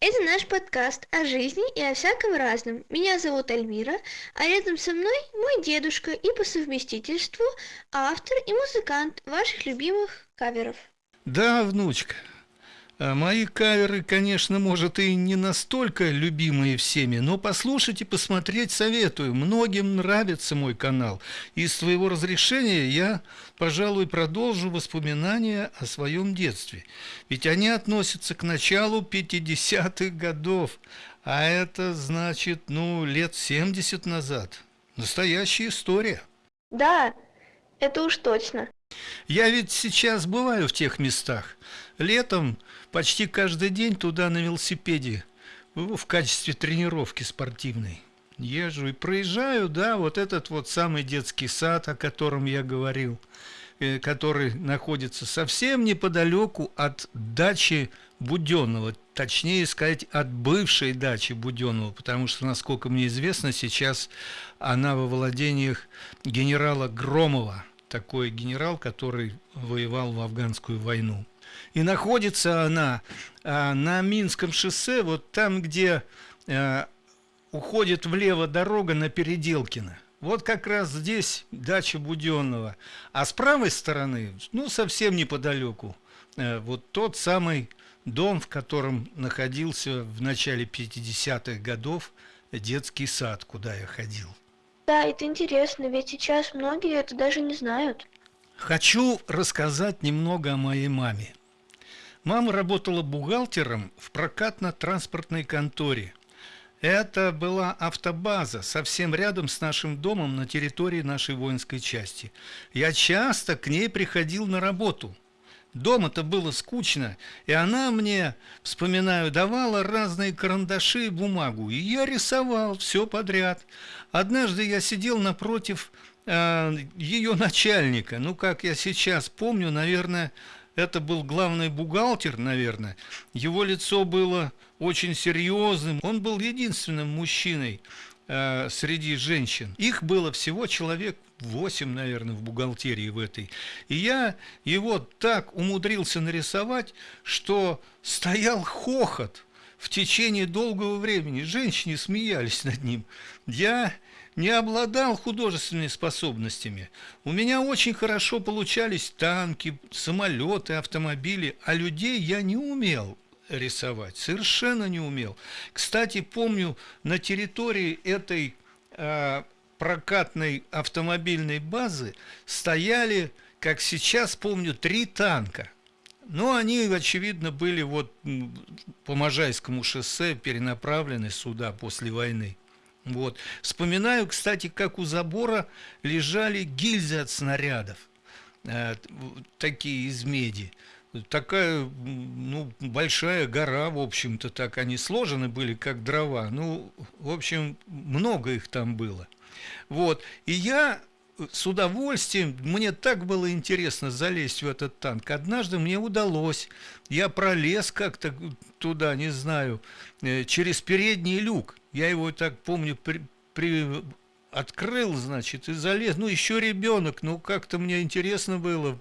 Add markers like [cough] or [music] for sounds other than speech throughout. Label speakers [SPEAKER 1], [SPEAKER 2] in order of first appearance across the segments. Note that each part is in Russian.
[SPEAKER 1] Это наш подкаст о жизни и о всяком разном. Меня зовут Альмира, а рядом со мной мой дедушка и по совместительству автор и музыкант ваших любимых каверов.
[SPEAKER 2] Да, внучка, мои каверы, конечно, может и не настолько любимые всеми, но послушать и посмотреть советую. Многим нравится мой канал. И с твоего разрешения я, пожалуй, продолжу воспоминания о своем детстве. Ведь они относятся к началу 50-х годов, а это значит, ну, лет 70 назад. Настоящая история.
[SPEAKER 1] Да, это уж точно.
[SPEAKER 2] Я ведь сейчас бываю в тех местах. Летом почти каждый день туда на велосипеде в качестве тренировки спортивной. Езжу и проезжаю, да, вот этот вот самый детский сад, о котором я говорил, э, который находится совсем неподалеку от дачи Буденного, точнее сказать, от бывшей дачи Буденного, потому что, насколько мне известно, сейчас она во владениях генерала Громова, такой генерал, который воевал в афганскую войну. И находится она а, на Минском шоссе, вот там, где а, уходит влево дорога на Переделкино. Вот как раз здесь дача Буденного. А с правой стороны, ну, совсем неподалеку, а, вот тот самый дом, в котором находился в начале 50-х годов детский сад, куда я ходил.
[SPEAKER 1] Да, это интересно, ведь сейчас многие это даже не знают.
[SPEAKER 2] Хочу рассказать немного о моей маме. Мама работала бухгалтером в прокатно-транспортной конторе. Это была автобаза совсем рядом с нашим домом на территории нашей воинской части. Я часто к ней приходил на работу. Дома-то было скучно, и она мне, вспоминаю, давала разные карандаши и бумагу, и я рисовал все подряд. Однажды я сидел напротив э, ее начальника, ну, как я сейчас помню, наверное, это был главный бухгалтер, наверное. Его лицо было очень серьезным. Он был единственным мужчиной э, среди женщин. Их было всего человек 8, наверное, в бухгалтерии в этой. И я его так умудрился нарисовать, что стоял хохот в течение долгого времени. Женщины смеялись над ним. Я не обладал художественными способностями. У меня очень хорошо получались танки, самолеты, автомобили, а людей я не умел рисовать, совершенно не умел. Кстати, помню, на территории этой э, прокатной автомобильной базы стояли, как сейчас помню, три танка. Но они, очевидно, были вот по Можайскому шоссе перенаправлены сюда после войны. Вот. Вспоминаю, кстати, как у забора лежали гильзы от снарядов, э, такие из меди. Такая ну, большая гора, в общем-то, так они сложены были, как дрова. Ну, в общем, много их там было. Вот. И я с удовольствием, мне так было интересно залезть в этот танк. Однажды мне удалось, я пролез как-то туда, не знаю, э, через передний люк. Я его так помню, при, при, открыл, значит, и залез. Ну, еще ребенок, ну, как-то мне интересно было.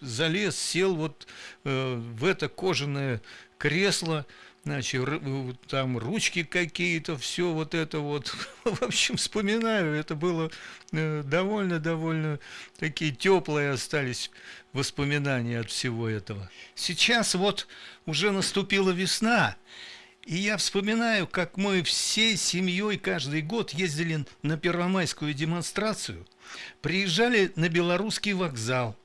[SPEAKER 2] Залез, сел вот э, в это кожаное кресло, значит, там ручки какие-то, все вот это вот. [laughs] В общем, вспоминаю, это было довольно-довольно э, такие теплые остались воспоминания от всего этого. Сейчас вот уже наступила весна, и я вспоминаю, как мы всей семьей каждый год ездили на первомайскую демонстрацию, приезжали на белорусский вокзал.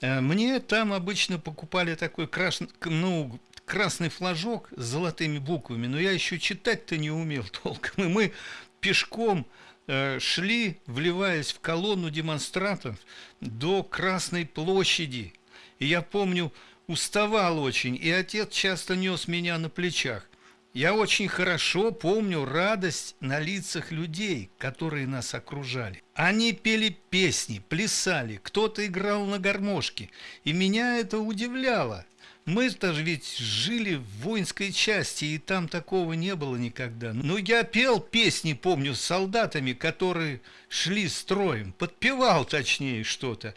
[SPEAKER 2] Э, мне там обычно покупали такой краш... ну, красный флажок с золотыми буквами, но я еще читать-то не умел [laughs] толком. И мы пешком э, шли, вливаясь в колонну демонстрантов до Красной площади. И я помню, уставал очень, и отец часто нес меня на плечах. Я очень хорошо помню радость на лицах людей, которые нас окружали. Они пели песни, плясали, кто-то играл на гармошке, и меня это удивляло. Мы-то ведь жили в воинской части, и там такого не было никогда. Но я пел песни, помню, с солдатами, которые шли строем, подпевал точнее что-то.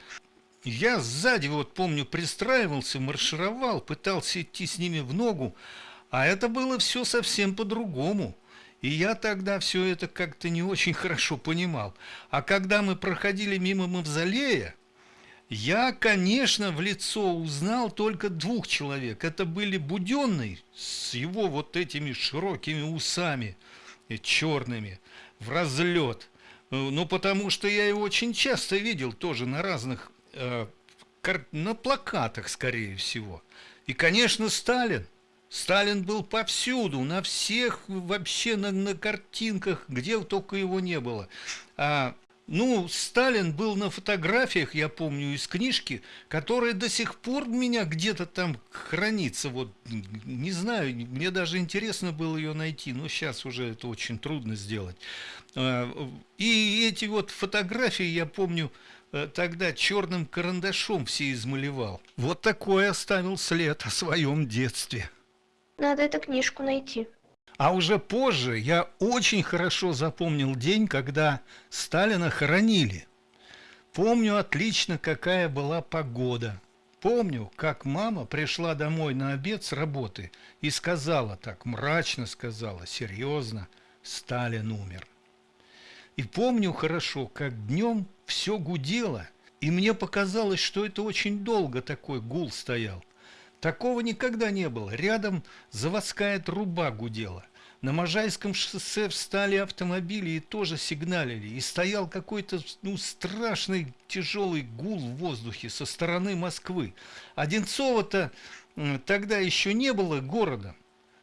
[SPEAKER 2] Я сзади, вот помню, пристраивался, маршировал, пытался идти с ними в ногу, А это было все совсем по-другому. И я тогда все это как-то не очень [laughs] хорошо понимал. А когда мы проходили мимо мавзолея, я, конечно, в лицо узнал только двух человек. Это были Буденный с его вот этими широкими усами черными в разлет. Ну, потому что я его очень часто видел тоже на разных, э, на плакатах, скорее всего. И, конечно, Сталин. Сталин был повсюду, на всех, вообще на, на картинках, где только его не было. А ну, Сталин был на фотографиях, я помню, из книжки, которая до сих пор у меня где-то там хранится. Вот, не знаю, мне даже интересно было ее найти, но сейчас уже это очень трудно сделать. А, и эти вот фотографии, я помню, э, тогда черным карандашом все измалевал. Вот такой оставил след о своем детстве.
[SPEAKER 1] Надо эту книжку найти.
[SPEAKER 2] А уже позже я очень хорошо запомнил день, когда Сталина хоронили. Помню отлично, какая была погода. Помню, как мама пришла домой на обед с работы и сказала так, мрачно сказала, серьезно, Сталин умер. И помню хорошо, как днем все гудело, и мне показалось, что это очень долго такой гул стоял. Такого никогда не было. Рядом заводская труба гудела. На Можайском шоссе встали автомобили и тоже сигналили. И стоял какой-то ну, страшный тяжелый гул в воздухе со стороны Москвы. Одинцово-то тогда еще не было города.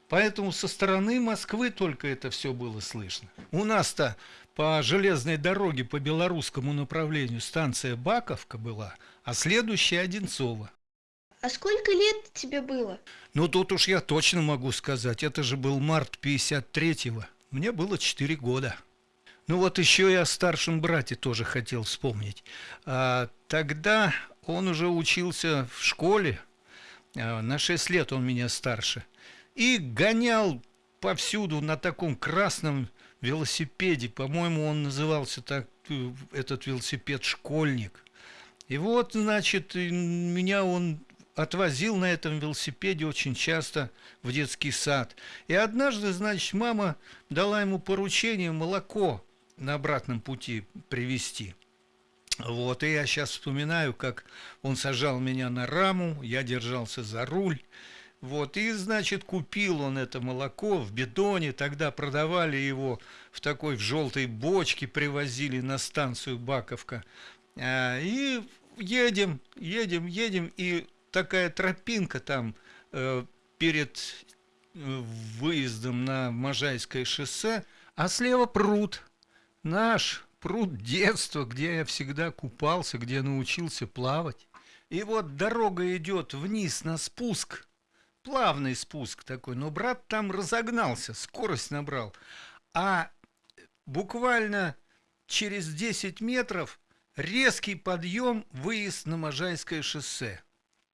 [SPEAKER 2] Поэтому со стороны Москвы только это все было слышно. У нас-то по железной дороге по белорусскому направлению станция Баковка была, а следующая Одинцово.
[SPEAKER 1] А сколько лет тебе было?
[SPEAKER 2] Ну, тут уж я точно могу сказать. Это же был март 53-го. Мне было 4 года. Ну вот еще и о старшем брате тоже хотел вспомнить. А, тогда он уже учился в школе. А, на 6 лет он меня старше. И гонял повсюду на таком красном велосипеде. По-моему, он назывался так, э, этот велосипед «Школьник». И вот, значит, меня он отвозил на этом велосипеде очень часто в детский сад. И однажды, значит, мама дала ему поручение молоко на обратном пути привезти. Вот, и я сейчас вспоминаю, как он сажал меня на раму, я держался за руль. Вот, и, значит, купил он это молоко в бидоне, тогда продавали его в такой в желтой бочке, привозили на станцию Баковка. А, и едем, едем, едем, и такая тропинка там э, перед э, выездом на Можайское шоссе, а слева пруд. Наш пруд детства, где я всегда купался, где научился плавать. И вот дорога идет вниз на спуск, плавный спуск такой, но брат там разогнался, скорость набрал. А буквально через 10 метров резкий подъем, выезд на Можайское шоссе.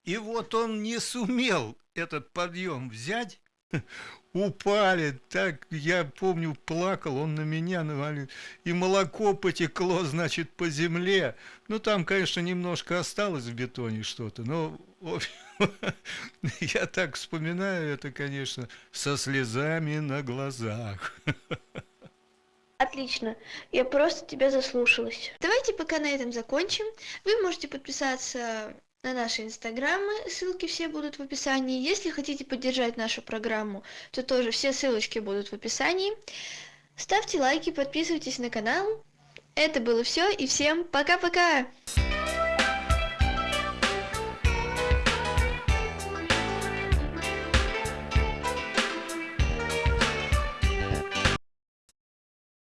[SPEAKER 2] И вот он не сумел этот подъем взять, [laughs] упали, так, я помню, плакал, он на меня навалил, и молоко потекло, значит, по земле. Ну, там, конечно, немножко осталось в бетоне что-то, но [laughs] я так вспоминаю это, конечно, со слезами на глазах. [laughs]
[SPEAKER 1] Отлично, я просто тебя заслушалась. Давайте пока на этом закончим. Вы можете подписаться на наши инстаграмы, ссылки все будут в описании. Если хотите поддержать нашу программу, то тоже все ссылочки будут в описании. Ставьте лайки, подписывайтесь на канал. Это было все и всем пока-пока!